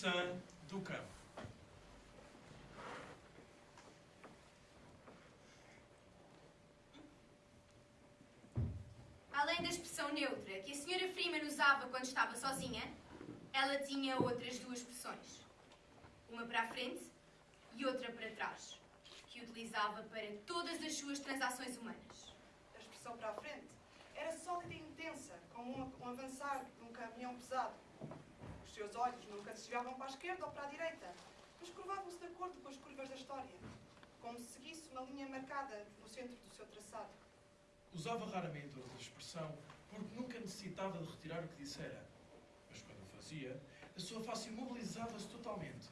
sã do campo. Além da expressão neutra que a senhora Freeman usava quando estava sozinha, ela tinha outras duas expressões. Uma para a frente e outra para trás, que utilizava para todas as suas transações humanas. A expressão para a frente era sólida e intensa, como um, um avançar de um caminhão pesado. Os seus olhos nunca desviavam para a esquerda ou para a direita, mas curvavam-se de acordo com as curvas da história, como se seguisse uma linha marcada no centro do seu traçado. Usava raramente outra expressão porque nunca necessitava de retirar o que dissera. Mas quando o fazia, a sua face imobilizava-se totalmente.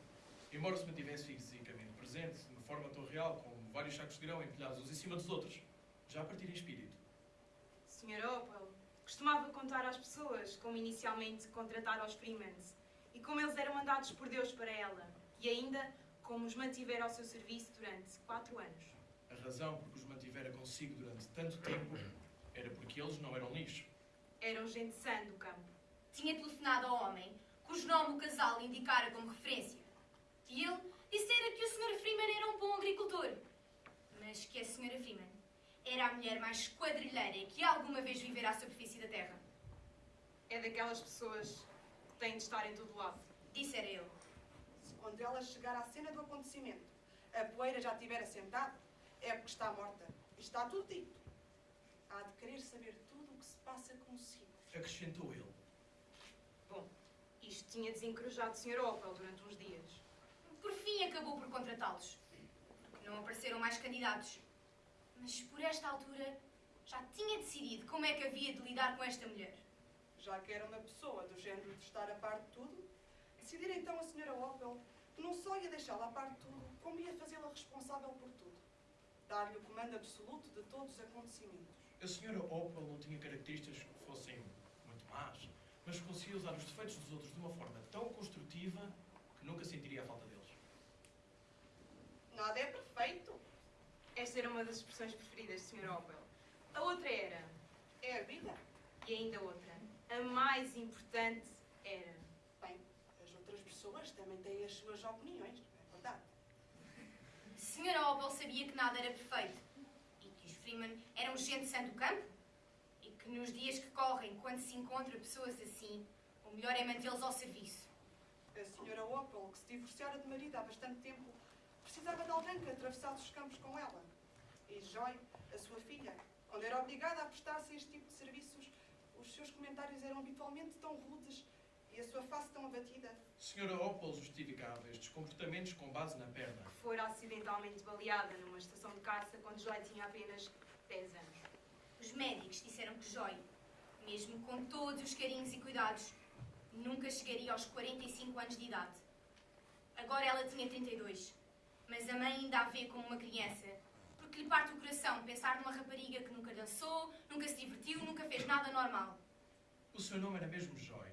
Embora se mantivesse fisicamente presente, de uma forma tão real como vários sacos de grão empilhados uns em cima dos outros, já a partir em espírito. Sr. Opel costumava contar às pessoas como inicialmente contratara os Freemans e como eles eram mandados por Deus para ela e ainda como os mantivera ao seu serviço durante quatro anos. A razão por que os mantivera consigo durante tanto tempo era porque eles não eram lixo. Eram gente sã do campo. Tinha telefonado ao homem, cujo nome o casal indicara como referência. E ele dissera que o Sr. Freeman era um bom agricultor, mas que a Sra. Freeman era a mulher mais quadrilheira que alguma vez vivera à superfície da Terra. É daquelas pessoas que têm de estar em todo lado. Dissera ele. Se quando ela chegar à cena do acontecimento, a poeira já estiver assentada, é porque está morta. E está tudo dito. Há de querer saber tudo o que se passa consigo. Acrescentou ele. Bom, isto tinha desencorajado o Sr. Opel durante uns dias. Por fim, acabou por contratá-los. Não apareceram mais candidatos. Mas por esta altura já tinha decidido como é que havia de lidar com esta mulher. Já que era uma pessoa do género de estar a par de tudo, decidira então a senhora Opel que não só ia deixá-la a par de tudo, como ia fazê-la responsável por tudo. Dar-lhe o comando absoluto de todos os acontecimentos. A senhora Opel não tinha características que fossem muito más, mas conseguia usar os defeitos dos outros de uma forma tão construtiva que nunca sentiria a falta deles. Nada é perfeito. Esta era uma das expressões preferidas do Sr. Opel. A outra era, É a vida. e ainda outra, a mais importante era. Bem, as outras pessoas também têm as suas opiniões, não é verdade? Senhora Opel sabia que nada era perfeito e que os Freeman eram gente sã do campo e que nos dias que correm, quando se encontra pessoas assim, o melhor é mantê-los ao serviço. A senhora Opel, que se divorciara de marido há bastante tempo, precisava de alguém que atravessasse os campos com ela. E Joy, a sua filha, quando era obrigada a prestar-se a este tipo de serviços, os seus comentários eram habitualmente tão rudes e a sua face tão abatida. Senhora Opel justificava estes comportamentos com base na perna. que fora acidentalmente baleada numa estação de caça quando Joy tinha apenas 10 anos. Os médicos disseram que Joy, mesmo com todos os carinhos e cuidados, nunca chegaria aos 45 anos de idade. Agora ela tinha 32, mas a mãe ainda a vê como uma criança, porque lhe parte o coração pensar numa rapariga que nunca dançou, nunca se divertiu, nunca fez nada normal. O seu nome era mesmo Joy,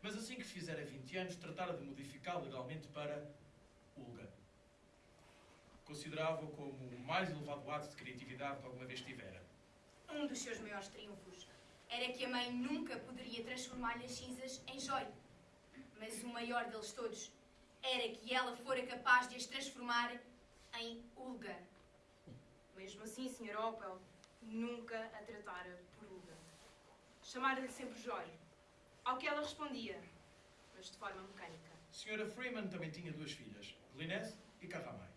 mas assim que fizera 20 anos tratara de modificá-lo legalmente para Ulga. Considerava-o como o mais elevado ato de criatividade que alguma vez tivera. Um dos seus maiores triunfos era que a mãe nunca poderia transformar-lhe as cinzas em Joy. Mas o maior deles todos era que ela fora capaz de as transformar em Ulga. Mesmo assim, Sr. Opel nunca a tratara por Uga. Chamara-lhe sempre Joy, ao que ela respondia, mas de forma mecânica. Senhora Freeman também tinha duas filhas, Glynis e Carramay.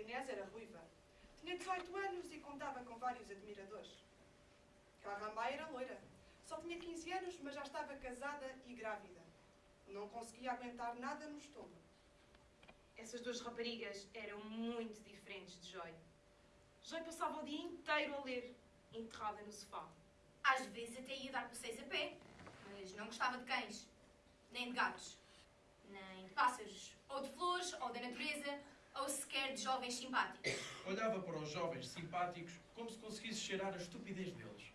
Inés era ruiva. Tinha 18 anos e contava com vários admiradores. Carrambá era loira. Só tinha 15 anos, mas já estava casada e grávida. Não conseguia aguentar nada no estômago. Essas duas raparigas eram muito diferentes de Joy. Joy passava o dia inteiro a ler, enterrada no sofá. Às vezes até ia dar passeios a pé, mas não gostava de cães, nem de gatos, nem de pássaros, ou de flores, ou da natureza, ou sequer de jovens simpáticos. Olhava para os jovens simpáticos como se conseguisse cheirar a estupidez deles.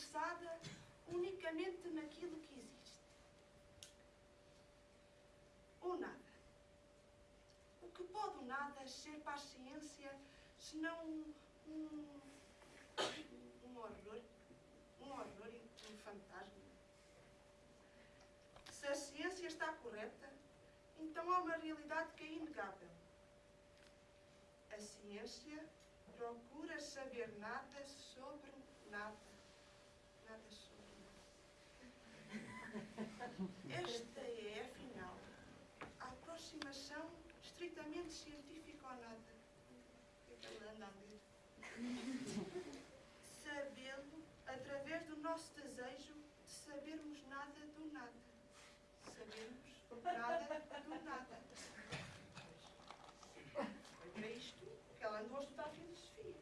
Interessada unicamente naquilo que existe. O nada. O que pode o nada ser para a ciência senão um, um, um horror? Um horror um fantasma? Se a ciência está correta, então há uma realidade que é inegável. A ciência procura saber nada sobre nada. Esta é, afinal, a aproximação estritamente científica ao nada. O que é que ela anda a ler? Sabê-lo através do nosso desejo de sabermos nada do nada. Sabermos nada do nada. Foi para isto que ela andou a estudar filosofia.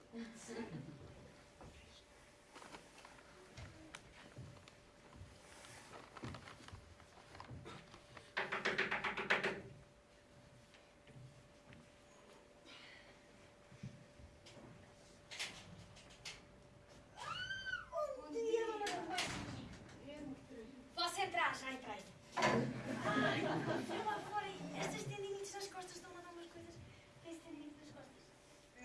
Bom dia, dona Posso entrar? Já entrei. Ai, eu lá fora, estas tendinites nas costas estão a dar umas coisas. Tem tendinite nas costas?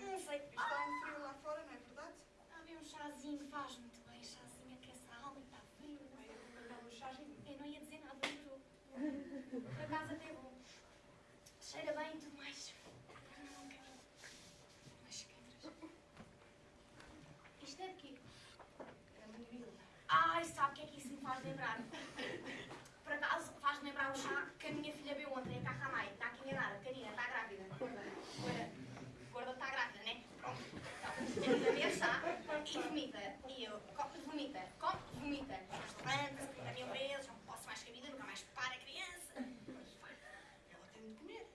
Não sei. Está um frio lá fora, não é verdade? Há bem um chazinho, faz muito bem. Chazinho aquece a alma e está frio. Aí eu vou mandar um chazinho. Eu não ia dizer nada, jurou. Por acaso até bom. Cheira bem e tudo mais. Não quero. Umas queiras. Isto é de quê? É menina. Ai, sabe o que é que isso me faz lembrar? Por acaso faz-me lembrar o chá que a minha filha bebeu ontem, a Cacamai. Está aqui enganada, pequenina, está grávida. Gorda. Gorda está grávida, né? Pronto. Então, a beber chá e vomita. E eu, come, vomita, come, vomita. Restaurante, a minha empresa, não posso mais que a vida, nunca mais para a criança. Ela tem de comer.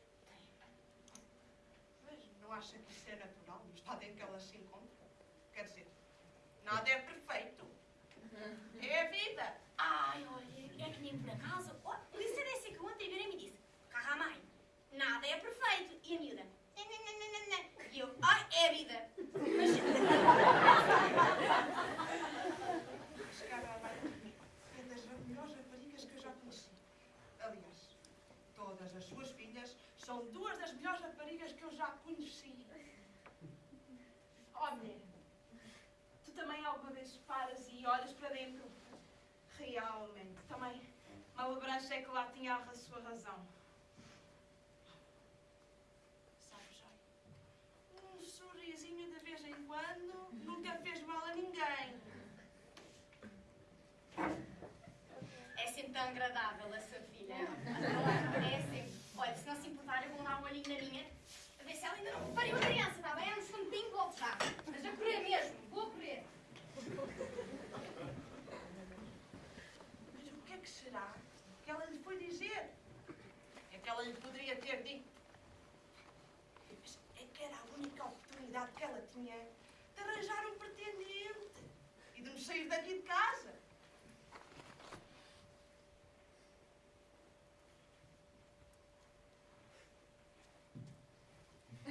Mas não acha que isso é natural no estado em que ela se encontra? Quer dizer, nada é perfeito. É a vida. Ai, olha, é que nem por acaso. Oh, esse que ontem virei e me disse: Carramai, nada é perfeito. E a miúda: "Nã, nã, nã, nã, nã, nã." E eu: Ai, é a vida. Mas Chegar à é das melhores raparigas que eu já conheci. Aliás, todas as suas filhas são duas das melhores raparigas que eu já conheci. Oh, mulher, tu também alguma vez paras e olhas para dentro? Realmente, também. Malabranche é que lá tinha a sua razão. Sabe, Joy? Um sorrisinho de vez em quando nunca fez mal a ninguém. é sempre tão agradável a sua filha. É sempre. Olha, na minha. A ver se ela ainda não pariu a criança, está bem? Antes quando bem volto já. Mas a correr mesmo, vou correr. Mas o que é que será que ela lhe foi dizer? É que ela lhe poderia ter dito. Mas é que era a única oportunidade que ela tinha de arranjar um pretendente e de nos sair daqui de casa.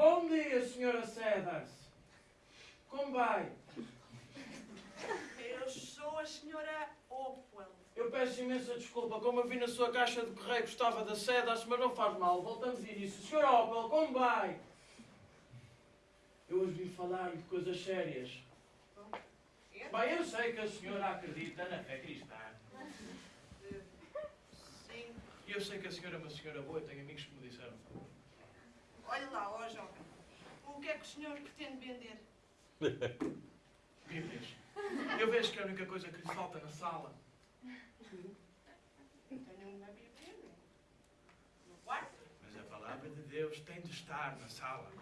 Bom dia, senhora Sedars. Como vai? Eu sou a senhora Opwell. Eu peço imensa desculpa, como eu vi na sua caixa de correio que estava da Sedars, mas não faz mal, voltamos ao início. Senhora Opel, como vai? Eu hoje vim falar de coisas sérias. Bem, eu sei que a senhora acredita na fé cristã. Sim. E eu sei que a senhora é uma senhora boa, eu tenho amigos que me disseram. Olhe lá, ó jovem. O que é que o senhor pretende vender? Bíblias. Eu vejo que é a única coisa que lhe falta na sala. Tenho uma Bíblia né? no quarto. Mas a palavra de Deus tem de estar na sala.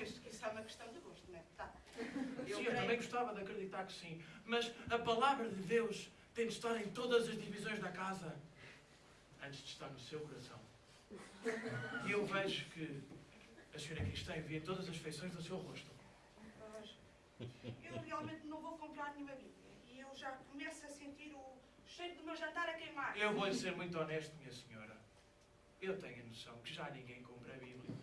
Isso é uma questão de gosto, não é? Tá. Sim, eu também gostava de acreditar que sim. Mas a palavra de Deus tem de estar em todas as divisões da casa antes de estar no seu coração. E eu vejo que a senhora cristã envia todas as feições do seu rosto. Eu realmente não vou comprar nenhuma Bíblia. E eu já começo a sentir o cheiro do meu jantar a queimar. Eu vou-lhe ser muito honesto, minha senhora. Eu tenho a noção que já ninguém compra Bíblias.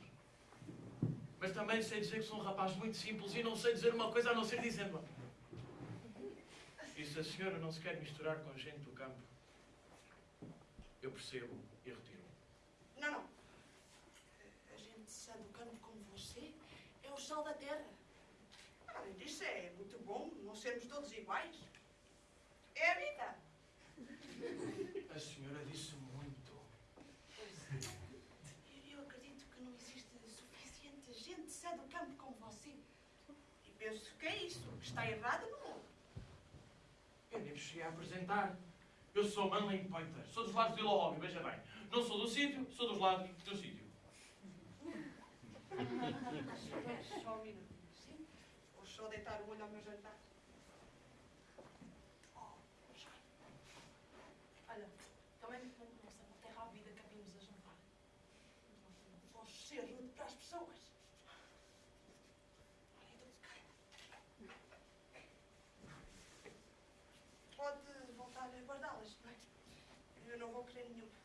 Mas também sei dizer que sou um rapaz muito simples e não sei dizer uma coisa a não ser dizendo-a. E se a senhora não se quer misturar com gente do campo, eu percebo. Não, não. A gente sã do campo como você é o sal da terra. Além disso, é muito bom não sermos todos iguais. É a vida. A senhora disse muito. Eu acredito que não existe suficiente gente sã do campo como você. E penso que é isso. que Está errado no mundo. Eu nem me cheguei a apresentar. Eu sou Manley Pointer. Sou dos lados de Ilóbio, veja bem. Não sou do sítio, sou dos lados do sítio. Só um minuto. Sim? Vou só deitar o olho ao meu jantar. Oh, já. Olha, também não não sei, não tem rápido que vimos a jantar. Vou ser rude para as pessoas. Olha, então, Pode voltar a guardá-las, não é? Eu não vou querer nenhuma.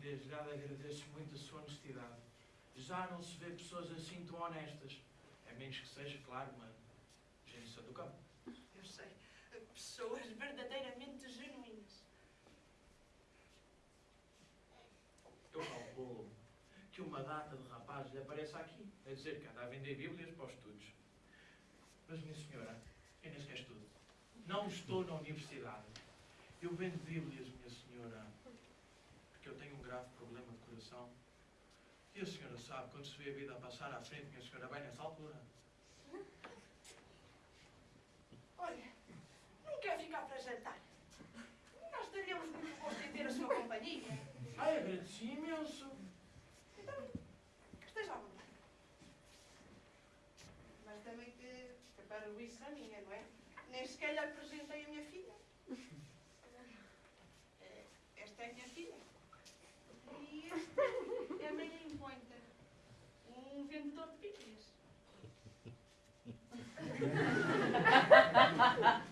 Desde já lhe agradeço muito a sua honestidade. Já não se vê pessoas assim tão honestas. A menos que seja, claro, uma gente do campo. Eu sei. Pessoas verdadeiramente genuínas. Eu calculo que uma data de rapazes lhe apareça aqui, a dizer que anda a vender Bíblias para os estudos. Mas, minha senhora, eu nem sequer estudo. Não estou na universidade. Eu vendo Bíblias, minha senhora, porque eu tenho um grave problema de coração. E a senhora sabe, quando se vê a vida a passar à frente, minha senhora, bem nessa altura. Olha, não quer ficar para jantar. Nós teríamos muito gosto em ter a sua companhia. Ai, agradeci imenso. Então, esteja à vontade. Mas também que, que para o isso a minha, não é? Nem sequer lhe apresentei a minha filha. Ha ha ha ha ha!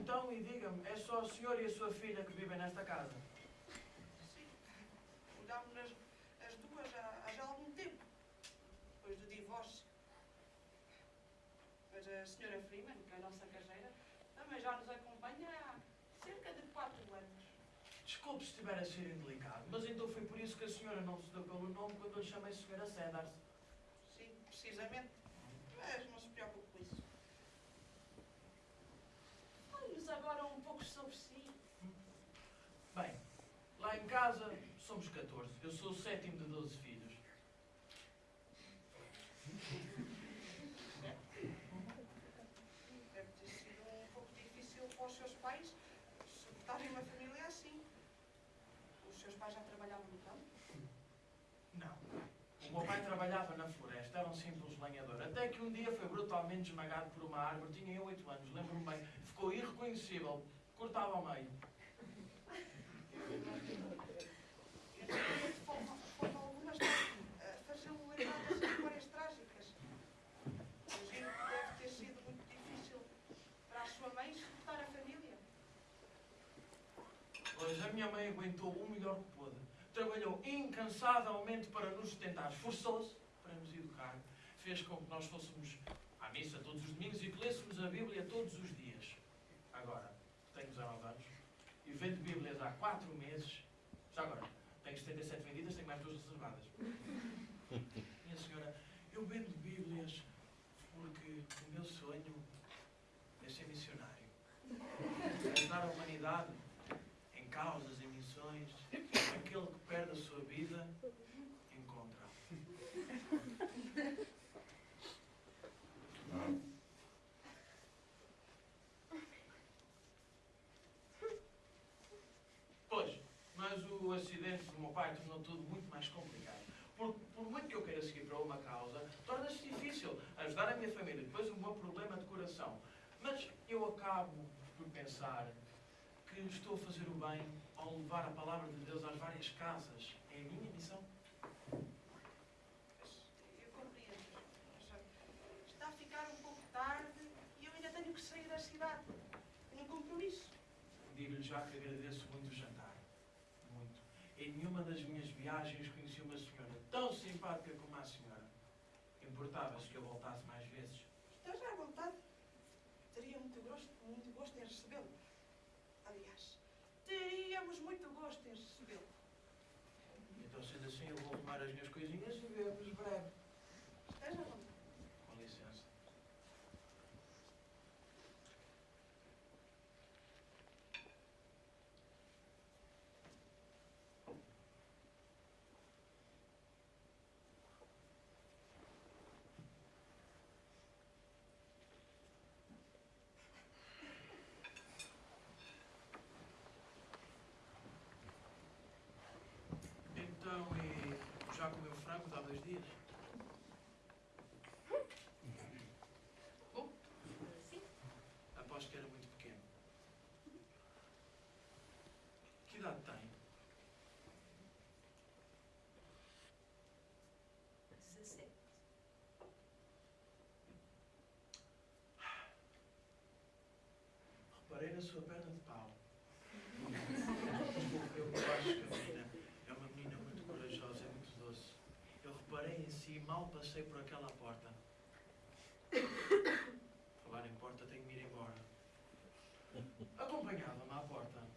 Então, e diga-me, é só o senhor e a sua filha que vivem nesta casa? Sim. Mudámos-nas as duas há, há já algum tempo, depois do divórcio. Mas a senhora Freeman, que é a nossa caseira, também já nos acompanha há cerca de quatro anos. Desculpe se estiver a ser indelicado, mas então foi por isso que a senhora não se deu pelo nome quando eu lhe chamei senhora Cedars. Sim, precisamente. Mas não se preocupe com isso. Fale-nos agora um pouco sobre si. Bem, lá em casa somos 14. Eu sou o sétimo de 12 filhos. Deve ter sido um pouco difícil para os seus pais suportarem uma família assim. Os seus pais já trabalhavam no campo? Não. O meu pai trabalhava na floresta, era um simples lenhador. Até que um dia foi brutalmente esmagado por uma árvore. Tinha eu 8 anos, lembro-me bem. Ficou irreconhecível. Cortava ao meio. Faltam algumas a fazer-me lembrar das memórias trágicas. Imagino que deve ter sido muito difícil para a sua mãe suportar a família. Pois a minha mãe aguentou o melhor que pôde. Trabalhou incansavelmente para nos sustentar. Esforçou-se para nos educar. fez com que nós fôssemos à missa todos os domingos e que lêssemos a Bíblia todos os dias. Agora, tenho 19 anos e vendo Bíblias há 4 meses. Já agora, tenho 77 vendidas, tenho mais duas reservadas. Minha senhora, eu vendo Bíblias porque o meu sonho é ser missionário. Ajudar a humanidade em causas, em missões. Aquele que perde a sua vida, encontra. Pois, mas o acidente do meu pai tornou tudo muito mais complicado. Por, por muito que eu queira seguir para uma causa, torna-se difícil ajudar a minha família. Depois, um bom problema de coração. Mas eu acabo por pensar que estou a fazer o bem ao levar a palavra de Deus às várias casas. É a minha missão. Eu compreendo. Está a ficar um pouco tarde e eu ainda tenho que sair da cidade. Tenho um compromisso. Digo-lhe já que agradeço muito o jantar. Muito. Em nenhuma das minhas viagens conheci uma senhora tão simpática como a senhora. Importava-se que eu voltasse mais vezes. Esteja à vontade. Teria muito gosto, muito gosto em recebê-lo. Aliás, teríamos muito gosto em recebê-lo. Então, sendo assim, eu vou arrumar as minhas coisinhas e vemos breve. Esteja à vontade. Com licença. Então, e já comeu frango há dois dias? Sim. Aposto que era muito pequeno. Idade tem? 17. Reparei na sua perna de pau. Eu acho que a menina é uma menina muito corajosa e muito doce. Eu reparei em si mal passei por aquela porta. Falar em porta, tenho que ir embora. Acompanhava-me à porta.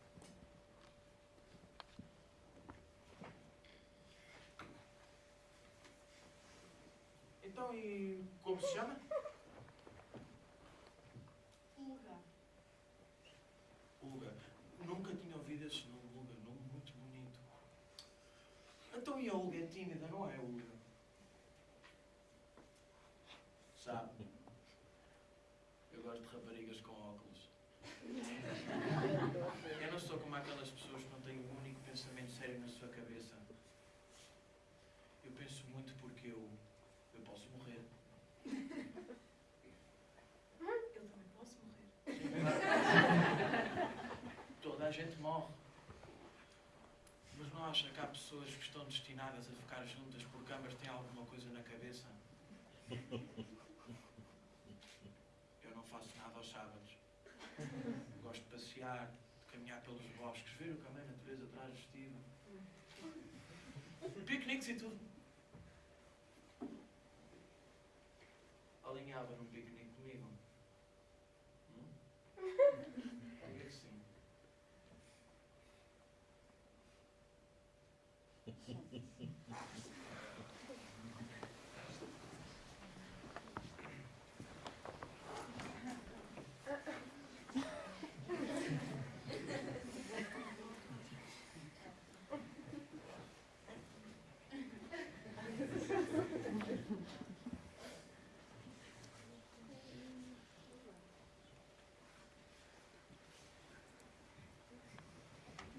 Então, e como se chama? Olga. Ulga. Nunca tinha ouvido esse nome, Ulga. Nome muito bonito. Então, e a Ulga é tímida, não é, Ulga? Sabe? Eu gosto de raparigas com óculos. Eu não sou como aquelas pessoas que não têm um único pensamento sério na sua cabeça. Eu penso muito porque eu, eu posso morrer. Eu também posso morrer. Toda a gente morre. Mas não acha que há pessoas que estão destinadas a ficar juntas porque ambas têm alguma coisa na cabeça? Eu não faço nada aos sábados. Gosto de passear, de caminhar pelos bosques, ver o que a natureza traz vestido. Piqueniques e tudo. Alinhava num piquenique comigo. Hum? Diga que sim.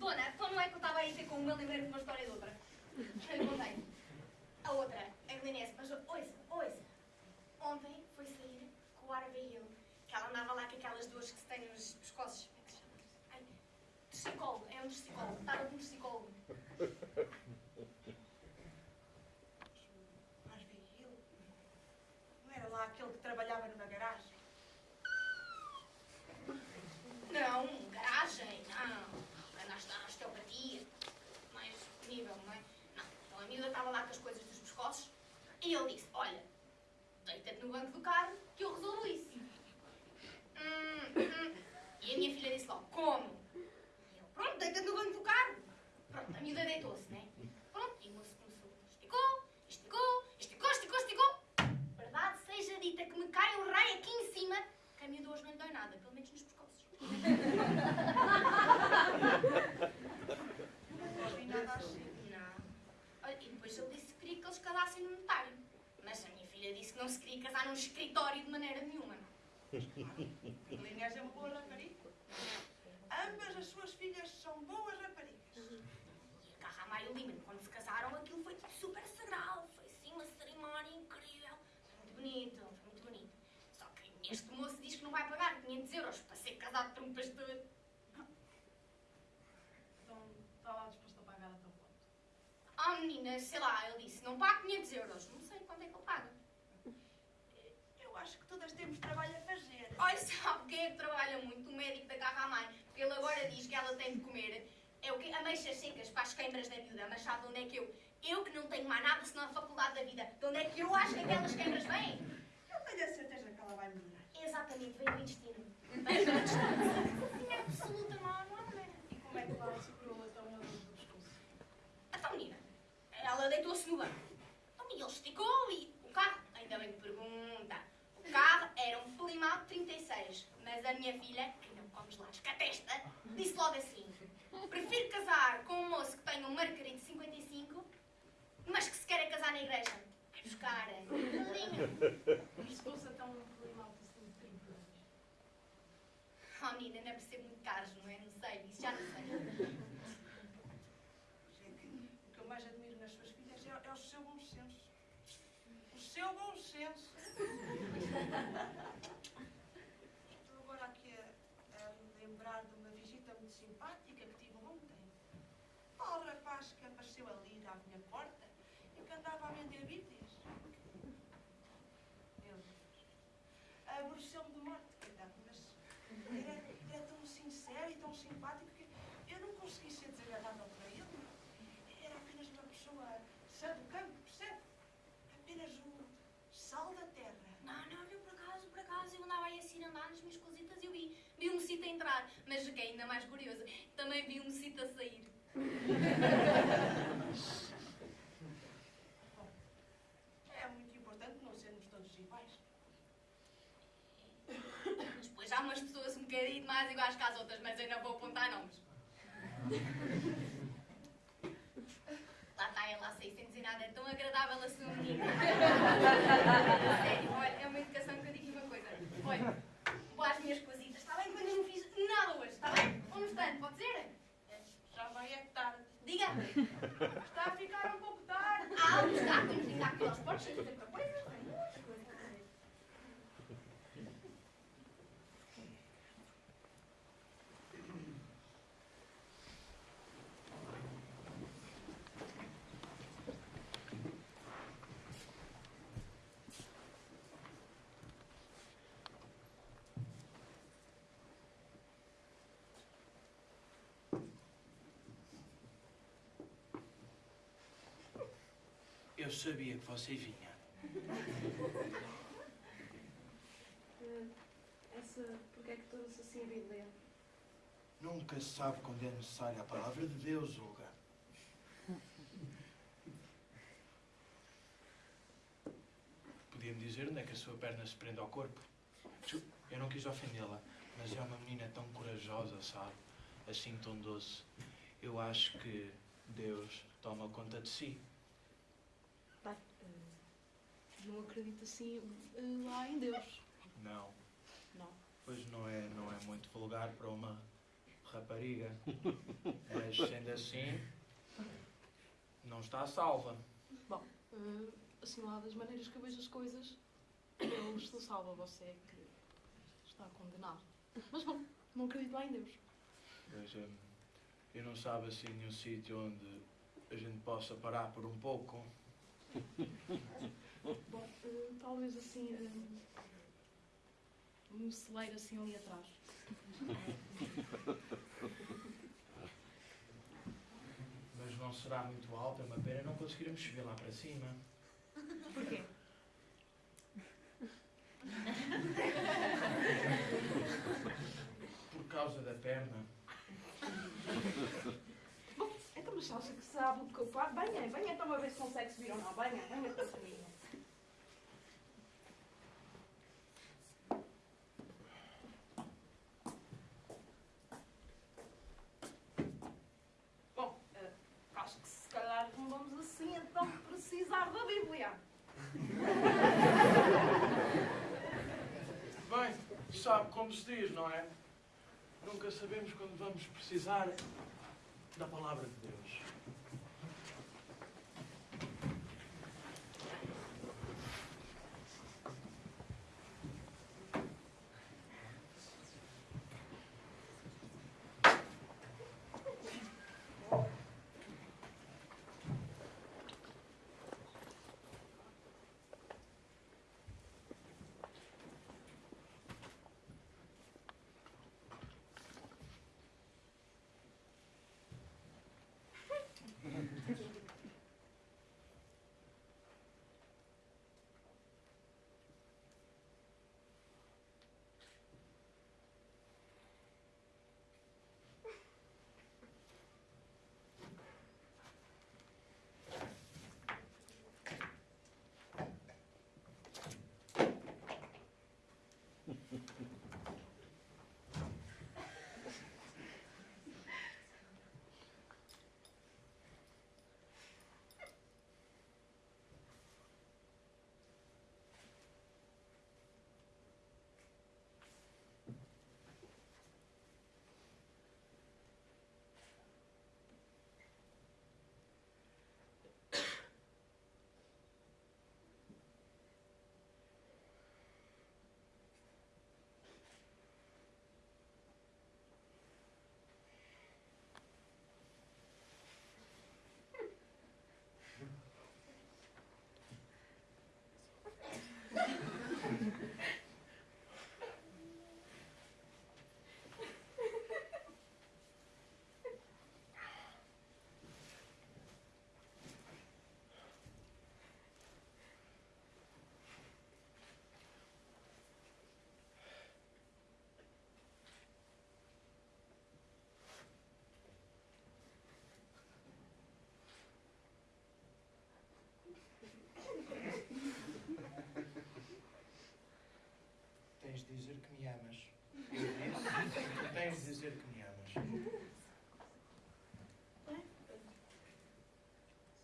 Dona, então não é que eu estava aí com uma, lembrei-me de uma história de outra. Eu lhe contei. A outra, a Glenese, mas ouça, ouça. Ontem foi sair com o Abigail, que ela andava lá com aquelas duas que se têm nos pescoços. Como é que se chama? Ai, Tricicólogo, é um tricicólogo. Estava com um. Mas vi ele. Não era lá aquele que trabalhava numa garagem? Não, garagem, não. Anda a estudar osteopatia. Mais nível, não é? Não. Então a miúda estava lá com as coisas dos pescoços e ele disse: Olha, deita-te no banco do carro que eu resolvo isso. Hum, hum. E a minha filha disse logo, como? E eu, pronto, deita-te no banco do carro. Pronto, a miúda deitou-se, né? Pronto, e o moço começou, esticou, esticou, esticou, esticou, esticou. Verdade seja dita que me cai um raio aqui em cima, que a miúda hoje não lhe dói nada, pelo menos nos pescoços. Não ouvi nada assim. Não. Olha, e depois ele disse que queria que eles casassem no notário. Mas a minha filha disse que não se queria casar num escritório de maneira nenhuma. Linhas é uma boa rapariga. Ambas as suas filhas são boas raparigas. E a Carramá e o Lima, quando se casaram, aquilo foi tudo super sagrado. Foi assim uma cerimónia incrível. Foi muito bonito, foi muito bonito. Só que este moço diz que não vai pagar 500 euros para ser casado por um pastor. Então, está lá disposto a pagar até o ponto. Ah, menina, sei lá, ele disse, não paga 500 euros. Não sei quanto é que ele paga. Eu acho que todas temos trabalho a fazer. Olha, sabe quem é que trabalha muito? O médico da Carramai. Porque ele agora diz que ela tem de comer é o quê? ameixas secas para as queimbras da miúda. Mas sabe de onde é que eu? Eu que não tenho mais nada senão a faculdade da vida. De onde é que eu acho que aquelas queimbras vêm? Eu tenho a certeza que ela vai melhorar. Exatamente, vem do intestino. Vem do intestino. Sim, absoluta, não não maneira. E como é que lá segurou então a dor do pescoço? Então, menina, ela deitou-se no banco. Então, e ele esticou e o carro, ainda bem que pergunta, o carro era um Plymouth 36, mas a minha filha, que não come gelados com a testa, disse logo assim, prefiro casar com um moço que tenha um Mercury de 55, mas que se queira casar na igreja. Vai buscar. O pescoço é tão assim de 30 anos. Oh, menina, não é por ser muito caros, não é? Não sei, isso já não sei. Gente, o que eu mais admiro nas suas filhas é, é o seu bom senso. O seu bom senso. Estou agora aqui a, a lembrar de uma visita muito simpática que tive ontem. Ao rapaz que apareceu ali à minha porta e que andava a vender bíblias. Meu Deus. Aborreceu-me de morte, coitado, mas era, era tão sincero e tão simpático que eu não consegui ser desagradável para ele. Era apenas uma pessoa sã do campo, percebe? Apenas o sal da terra. Não, não, eu por acaso, por acaso, eu andava aí assim a andar nas minhas cositas e eu vi, vi um mocito a entrar. Mas o que é ainda mais curioso, também vi um mocito a sair. É muito importante não sermos todos iguais. Depois há umas pessoas um bocadinho mais iguais que as outras, mas eu não vou apontar nomes. Lá está ela a sair sem dizer nada, é tão agradável a sua menina. Sério, olha, é uma educação que eu digo uma coisa. Olha, às minhas cositas, está bem? Quando eu não fiz nada hoje, está bem? Um instante, pode ser? Já vai é tarde. Diga. Está a ficar um pouco tarde. Ah, está, temos de ir aqui aos portos, tem tanta coisa, tem muita coisa a fazer. Eu sabia que você vinha. Essa, porque é que torna-se assim a Bíblia? Nunca se sabe quando é necessária a palavra de Deus, Olga. Podia-me dizer onde é que a sua perna se prende ao corpo? Eu não quis ofendê-la, mas é uma menina tão corajosa, sabe? Assim tão doce. Eu acho que Deus toma conta de si. Eh, não acredito assim eh, lá em Deus. Não, Não. pois não é, não é muito vulgar para uma rapariga. Mas sendo assim, não está salva. Bom, eh, assim lá das maneiras que eu vejo as coisas, Deus se salva, você é que está condenado. Mas bom, não acredito lá em Deus. Mas hum, eu não sabe assim nenhum sítio onde a gente possa parar por um pouco. Bom, eh, talvez assim, eh, um, celeiro assim ali atrás. Mas não será muito alto, é uma pena não conseguiremos subir lá para cima. Porquê? Por causa da perna. Bom, então mas acha que sabe o que eu faço? banha banha então a ver se consegue subir ou não. banha banha então. Sabe como se diz, não é? Nunca sabemos quando vamos precisar da palavra de Deus. Que me amas. Eu disse, tu tens de dizer que me amas.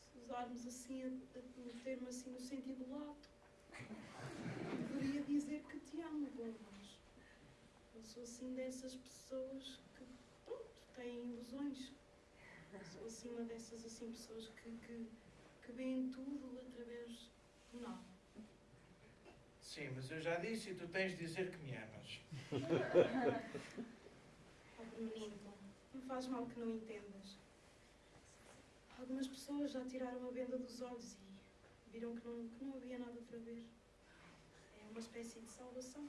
Se usarmos assim o termo assim no sentido lato, deveria dizer que te amo, bom, mas eu sou assim dessas pessoas que, pronto, têm ilusões. Sou acima dessas assim pessoas que, que, que veem tudo através do nada. Sim, mas eu já disse e tu tens de dizer que me amas. Menino, não faz mal que não entendas. Algumas pessoas já tiraram a venda dos olhos e viram que não, que não havia nada para ver. É uma espécie de salvação.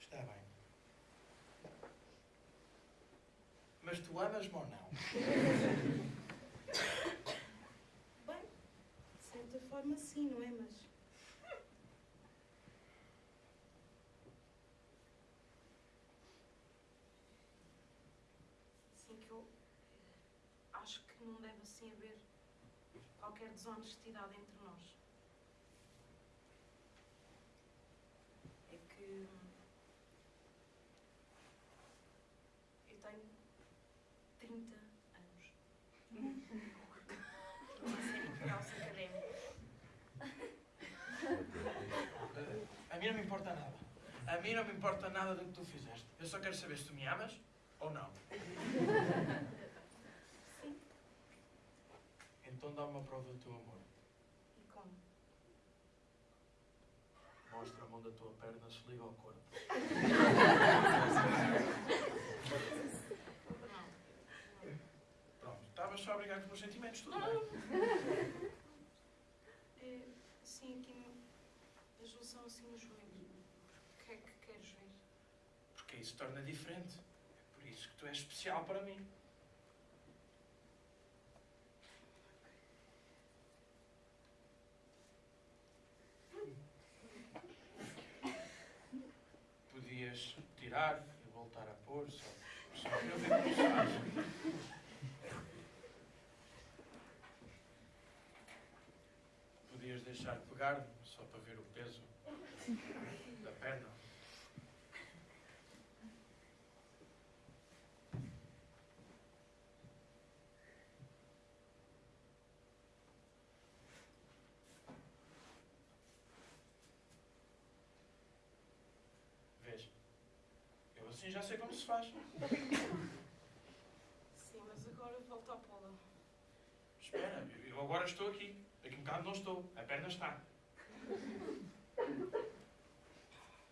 Está bem. Mas tu amas-me ou não? Bem, de certa forma sim, não é? Mas. Sim, que eu eh, acho que deve assim haver qualquer desonestidade entre nós. É que. Eu tenho 30 anos. De A mim não me importa nada. A mim não me importa nada do que tu fizeste. Eu só quero saber se tu me amas ou não. Sim. Então dá uma prova do teu amor. E como? Mostra a mão da tua perna, se liga ao corpo. Pronto, estavas só a brigar com os meus sentimentos, tudo bem. É, sim, aqui a junção assim no joelho. O que é que queres ver? Porque isso torna diferente. É por isso que tu és especial para mim. Podias tirar e voltar a pôr, só, só eu faz. Podias deixar pegar só para ver o peso da perna. Assim já sei como se faz. Sim, mas agora volta à pola. Espera, eu agora estou aqui. Daqui um bocado não estou. A perna está.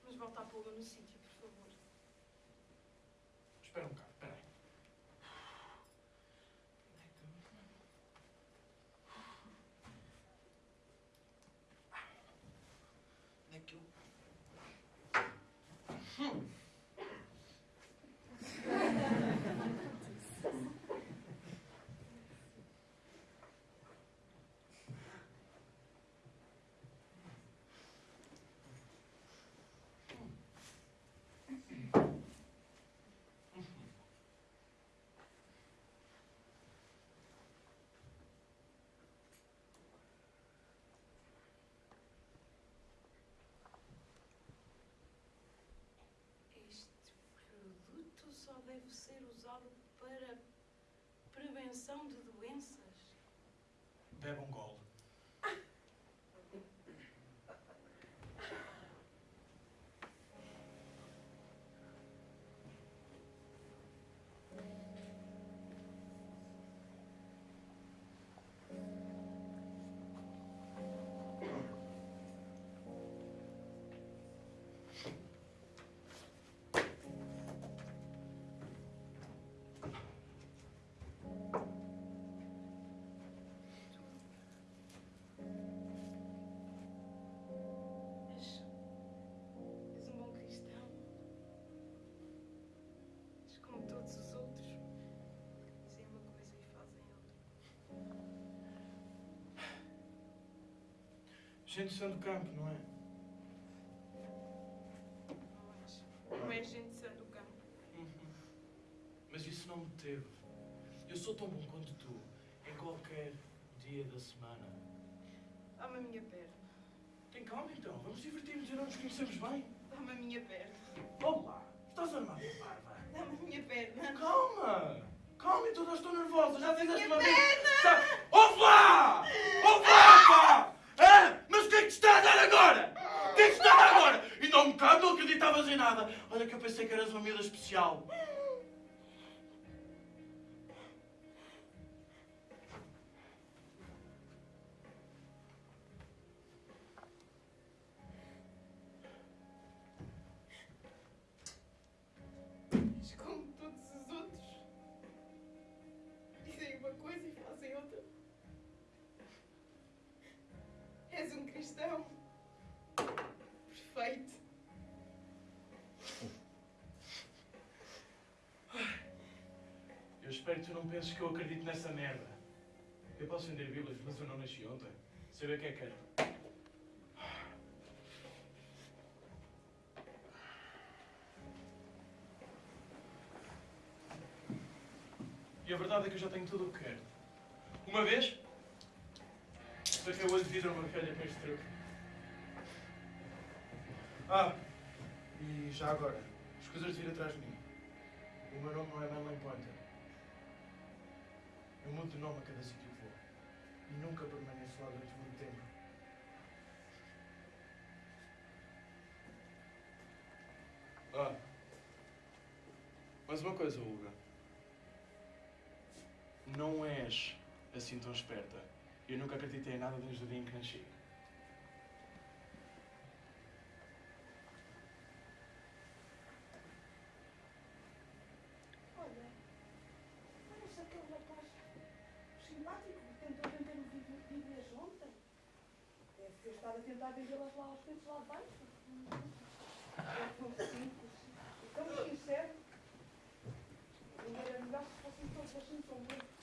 Mas volta à pola no sítio, por favor. Espera um bocado, só deve ser usado para prevenção de doenças. Bebe um gole. Gente sã do campo, não é? Não és gente sã do campo. Uhum. Mas isso não me teve. Eu sou tão bom quanto tu, em qualquer dia da semana. Dá-me a minha perna. Tem calma então, vamos divertir-nos e não nos conhecemos bem. Dá-me a minha perna. Olá, estás armado, parva? Dá-me a minha perna. Calma! Calma, então eu estou nervosa, já fizeste uma vez. Tá... Ouve lá! Ouve lá, pá! Hã? Mas o que é que te está a dar agora? O que é que está a dar agora? Não acreditavas em nada. Olha que eu pensei que eras uma miúda especial. Não penses que eu acredito nessa merda. Eu posso vender bíblias, mas eu não nasci ontem. Saber o que é que quero. E a verdade é que eu já tenho tudo o que quero. Uma vez, saquei o olho de vidro uma velha com este truque. Ah, e já agora, escusas de vir atrás de mim. O meu nome não é Manley Pointer. Eu mudo de nome a cada sítio que vou. E nunca permaneço lá durante muito tempo. Ah. Mas uma coisa, Olga. Não és assim tão esperta. Eu nunca acreditei em nada desde o dia em que nasci. Olha, parece aquele rapaz simpático que tentou vender o vídeos ontem. Deve ter estado a tentar vendê-las lá aos preços lá de baixo. É tão simples e tão sincero. Era melhor se fossem todos assim tão bons.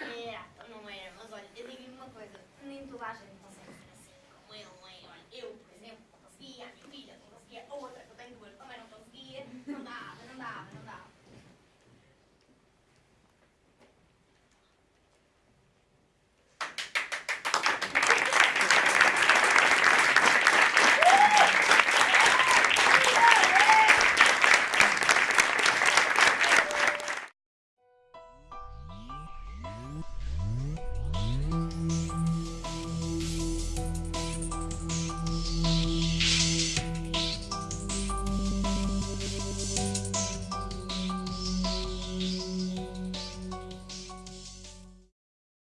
É, não é, mas olha, eu digo-lhe uma coisa, nem toda a